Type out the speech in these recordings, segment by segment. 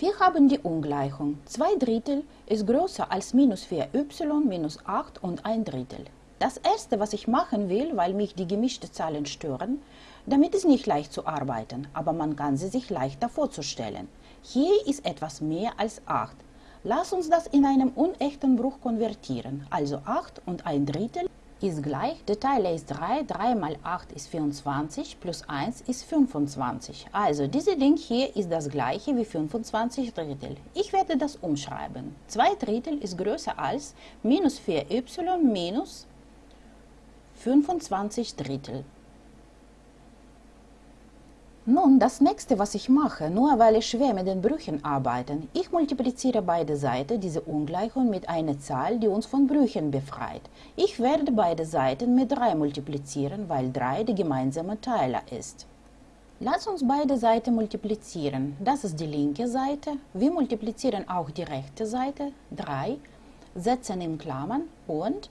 Wir haben die Ungleichung 2 Drittel ist größer als minus 4y minus 8 und 1 Drittel. Das erste, was ich machen will, weil mich die gemischten Zahlen stören, damit ist nicht leicht zu arbeiten, aber man kann sie sich leichter vorzustellen. Hier ist etwas mehr als 8. Lass uns das in einem unechten Bruch konvertieren, also 8 und 1 Drittel ist gleich, der Teiler ist 3, 3 mal 8 ist 24, plus 1 ist 25. Also diese Ding hier ist das gleiche wie 25 Drittel. Ich werde das umschreiben. 2 Drittel ist größer als minus 4y minus 25 Drittel. Nun, das nächste, was ich mache, nur weil ich schwer mit den Brüchen arbeite, ich multipliziere beide Seiten dieser Ungleichung mit einer Zahl, die uns von Brüchen befreit. Ich werde beide Seiten mit 3 multiplizieren, weil 3 der gemeinsame Teiler ist. Lass uns beide Seiten multiplizieren. Das ist die linke Seite. Wir multiplizieren auch die rechte Seite. 3 setzen in Klammern und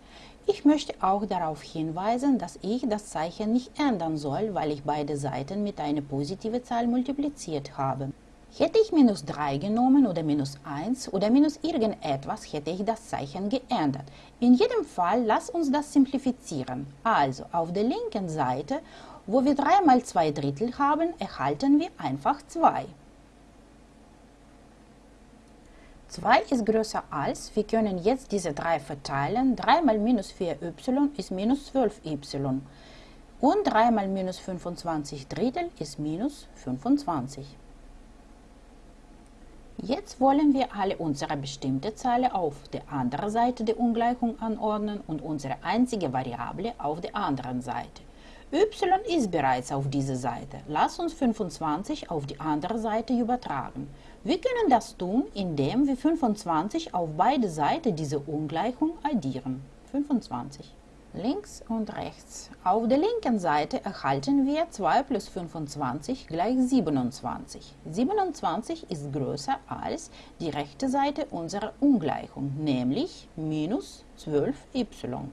ich möchte auch darauf hinweisen, dass ich das Zeichen nicht ändern soll, weil ich beide Seiten mit einer positiven Zahl multipliziert habe. Hätte ich minus 3 genommen oder minus 1 oder minus irgendetwas, hätte ich das Zeichen geändert. In jedem Fall, lass uns das simplifizieren. Also, auf der linken Seite, wo wir 3 mal 2 Drittel haben, erhalten wir einfach 2. 2 ist größer als, wir können jetzt diese 3 verteilen, 3 mal minus 4y ist minus 12y und 3 mal minus 25 Drittel ist minus 25. Jetzt wollen wir alle unsere bestimmte Zahlen auf der anderen Seite der Ungleichung anordnen und unsere einzige Variable auf der anderen Seite. Y ist bereits auf dieser Seite. Lass uns 25 auf die andere Seite übertragen. Wir können das tun, indem wir 25 auf beide Seiten dieser Ungleichung addieren. 25. Links und rechts. Auf der linken Seite erhalten wir 2 plus 25 gleich 27. 27 ist größer als die rechte Seite unserer Ungleichung, nämlich minus 12y.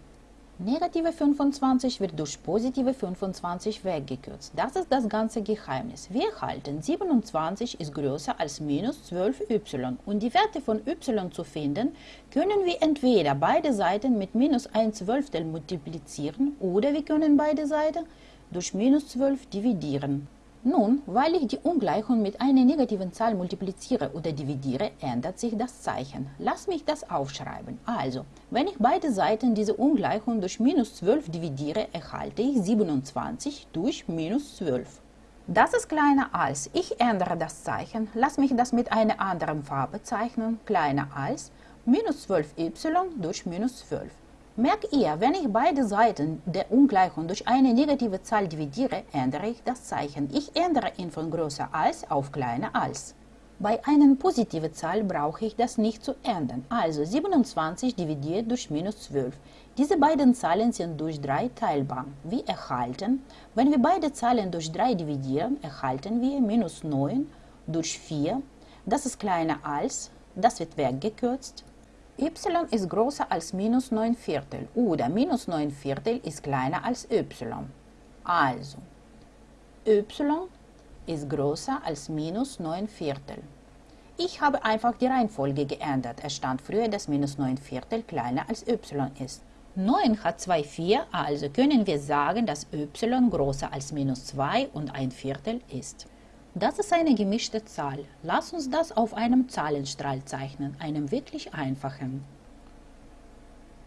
Negative 25 wird durch positive 25 weggekürzt. Das ist das ganze Geheimnis. Wir halten 27 ist größer als minus 12y und die Werte von y zu finden, können wir entweder beide Seiten mit minus 1 Zwölftel multiplizieren oder wir können beide Seiten durch minus 12 dividieren. Nun, weil ich die Ungleichung mit einer negativen Zahl multipliziere oder dividiere, ändert sich das Zeichen. Lass mich das aufschreiben. Also, wenn ich beide Seiten dieser Ungleichung durch minus 12 dividiere, erhalte ich 27 durch minus 12. Das ist kleiner als. Ich ändere das Zeichen. Lass mich das mit einer anderen Farbe zeichnen. Kleiner als minus 12y durch minus 12. Merkt ihr, wenn ich beide Seiten der Ungleichung durch eine negative Zahl dividiere, ändere ich das Zeichen. Ich ändere ihn von größer als auf kleiner als. Bei einer positiven Zahl brauche ich das nicht zu ändern. Also 27 dividiert durch minus 12. Diese beiden Zahlen sind durch 3 teilbar. Wir erhalten, wenn wir beide Zahlen durch 3 dividieren, erhalten wir minus 9 durch 4. Das ist kleiner als, das wird weggekürzt y ist größer als minus 9 Viertel oder minus 9 Viertel ist kleiner als y. Also, y ist größer als minus 9 Viertel. Ich habe einfach die Reihenfolge geändert. Es stand früher, dass minus 9 Viertel kleiner als y ist. 9 hat 2 4, also können wir sagen, dass y größer als minus 2 und 1 Viertel ist. Das ist eine gemischte Zahl. Lass uns das auf einem Zahlenstrahl zeichnen, einem wirklich einfachen.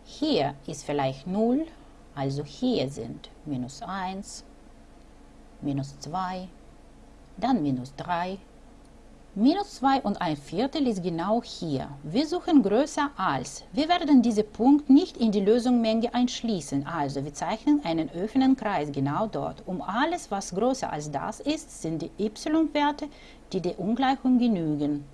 Hier ist vielleicht 0, also hier sind minus 1, minus 2, dann minus 3, Minus 2 und ein Viertel ist genau hier. Wir suchen größer als. Wir werden diesen Punkt nicht in die Lösungsmenge einschließen, also wir zeichnen einen offenen Kreis genau dort. Um alles, was größer als das ist, sind die y-Werte, die der Ungleichung genügen.